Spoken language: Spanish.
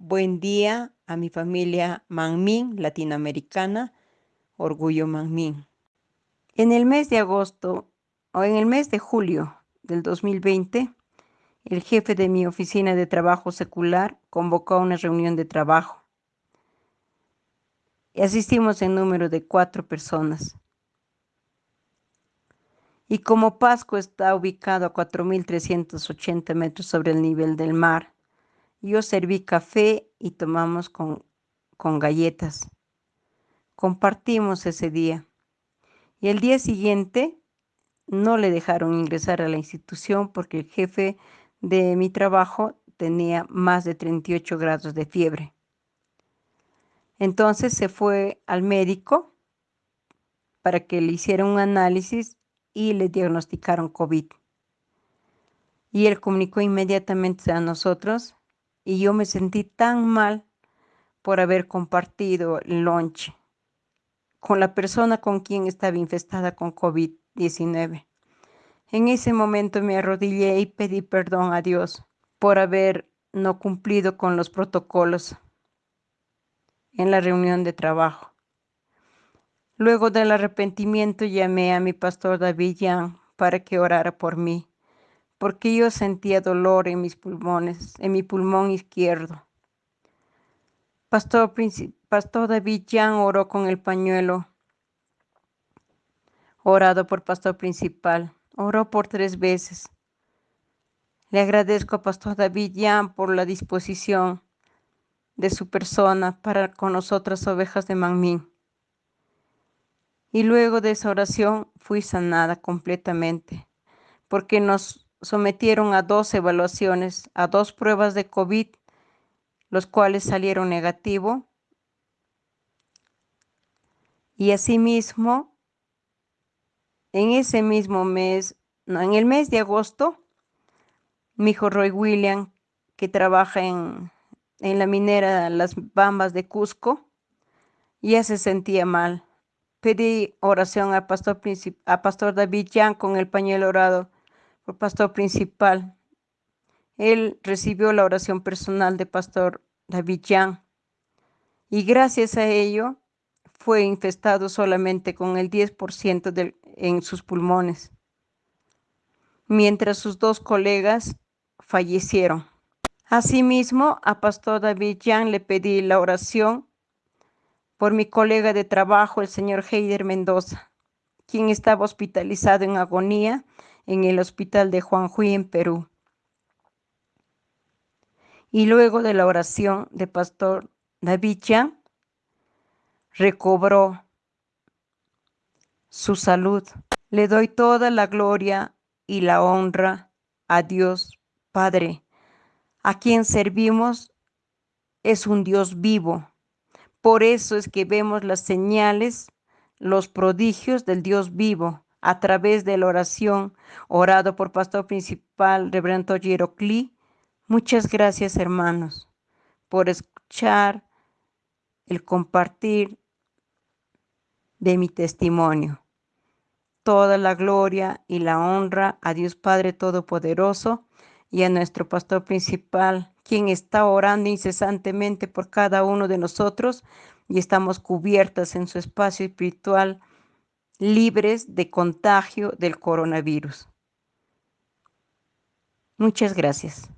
Buen día a mi familia Manmin latinoamericana, Orgullo Manmin. En el mes de agosto o en el mes de julio del 2020, el jefe de mi oficina de trabajo secular convocó a una reunión de trabajo. Asistimos en número de cuatro personas. Y como Pasco está ubicado a 4.380 metros sobre el nivel del mar, yo serví café y tomamos con, con galletas. Compartimos ese día. Y el día siguiente no le dejaron ingresar a la institución porque el jefe de mi trabajo tenía más de 38 grados de fiebre. Entonces se fue al médico para que le hiciera un análisis y le diagnosticaron COVID. Y él comunicó inmediatamente a nosotros y yo me sentí tan mal por haber compartido el lunch con la persona con quien estaba infestada con COVID-19. En ese momento me arrodillé y pedí perdón a Dios por haber no cumplido con los protocolos en la reunión de trabajo. Luego del arrepentimiento llamé a mi pastor David Yang para que orara por mí, porque yo sentía dolor en mis pulmones, en mi pulmón izquierdo. Pastor, pastor David Yang oró con el pañuelo orado por pastor principal. Oró por tres veces. Le agradezco a pastor David Yang por la disposición de su persona para con nosotras ovejas de Manmin. Y luego de esa oración fui sanada completamente, porque nos sometieron a dos evaluaciones, a dos pruebas de COVID, los cuales salieron negativo. Y asimismo, en ese mismo mes, no, en el mes de agosto, mi hijo Roy William, que trabaja en, la minera Las Bambas de Cusco, ya se sentía mal pedí oración al pastor, a pastor David Jan con el pañuelo orado por pastor principal. Él recibió la oración personal de pastor David Jan y gracias a ello fue infestado solamente con el 10% en sus pulmones, mientras sus dos colegas fallecieron. Asimismo, a pastor David Jan le pedí la oración por mi colega de trabajo, el señor Heider Mendoza, quien estaba hospitalizado en agonía en el hospital de Juanjuy en Perú. Y luego de la oración de pastor David recobró su salud. Le doy toda la gloria y la honra a Dios Padre, a quien servimos es un Dios vivo por eso es que vemos las señales, los prodigios del Dios vivo a través de la oración orado por pastor principal Reverendo Yerocli. Muchas gracias hermanos por escuchar el compartir de mi testimonio. Toda la gloria y la honra a Dios Padre Todopoderoso y a nuestro pastor principal quien está orando incesantemente por cada uno de nosotros y estamos cubiertas en su espacio espiritual, libres de contagio del coronavirus. Muchas gracias.